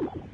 you